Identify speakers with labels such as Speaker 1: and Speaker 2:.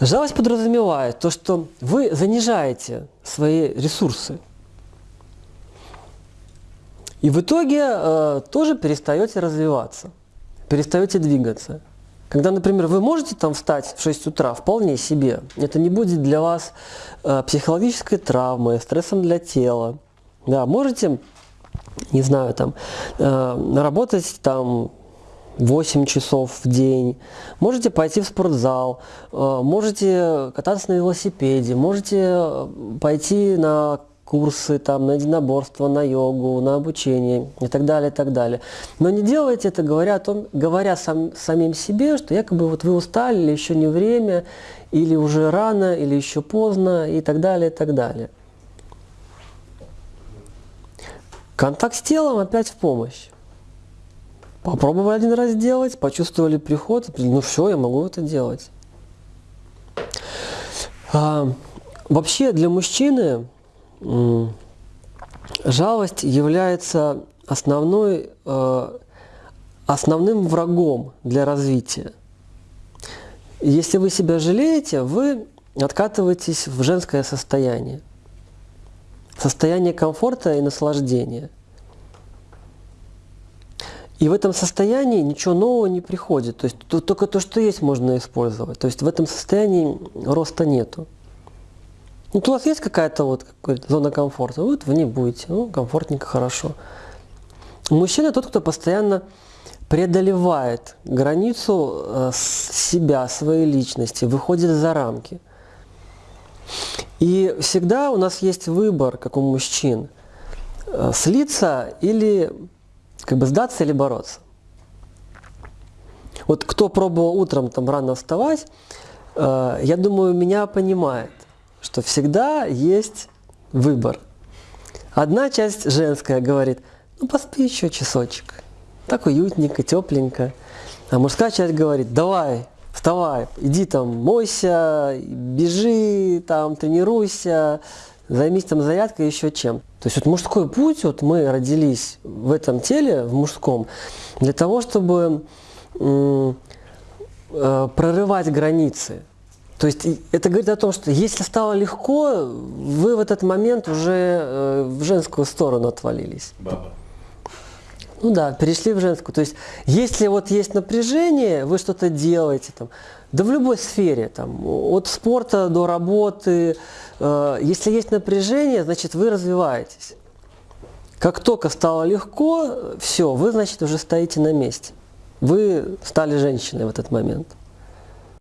Speaker 1: Жалость подразумевает то, что вы занижаете свои ресурсы. И в итоге э, тоже перестаете развиваться, перестаете двигаться. Когда, например, вы можете там встать в 6 утра вполне себе, это не будет для вас э, психологической травмой, стрессом для тела. Да, можете, не знаю, там, э, работать там 8 часов в день, можете пойти в спортзал, э, можете кататься на велосипеде, можете э, пойти на курсы, там, на единоборство, на йогу, на обучение и так далее, и так далее. Но не делайте это, говоря, о том, говоря сам, самим себе, что якобы вот вы устали, или еще не время, или уже рано, или еще поздно, и так далее, и так далее. Контакт с телом опять в помощь. Попробовали один раз сделать, почувствовали приход, ну все, я могу это делать. А, вообще для мужчины жалость является основной, э, основным врагом для развития. Если вы себя жалеете, вы откатываетесь в женское состояние. Состояние комфорта и наслаждения – и в этом состоянии ничего нового не приходит. То есть только то, что есть, можно использовать. То есть в этом состоянии роста нету. Ну, у вас есть какая-то вот какая зона комфорта, вот в ней будете, ну, комфортненько, хорошо. Мужчина тот, кто постоянно преодолевает границу э, себя, своей личности, выходит за рамки. И всегда у нас есть выбор, как у мужчин, э, слиться или как бы сдаться или бороться. Вот кто пробовал утром там рано вставать, э, я думаю, меня понимает, что всегда есть выбор. Одна часть женская говорит, ну поспи еще часочек, так уютненько, тепленько. А мужская часть говорит, давай, вставай, иди там, мойся, бежи, там, тренируйся, займись там зарядкой, еще чем. То есть вот мужской путь, вот мы родились в этом теле, в мужском, для того, чтобы э, прорывать границы. То есть это говорит о том, что если стало легко, вы в этот момент уже э, в женскую сторону отвалились.
Speaker 2: Баба.
Speaker 1: Ну да, перешли в женскую. То есть если вот есть напряжение, вы что-то делаете, там, да в любой сфере, там, от спорта до работы, э, если есть напряжение, значит вы развиваетесь. Как только стало легко, все, вы, значит, уже стоите на месте. Вы стали женщиной в этот момент.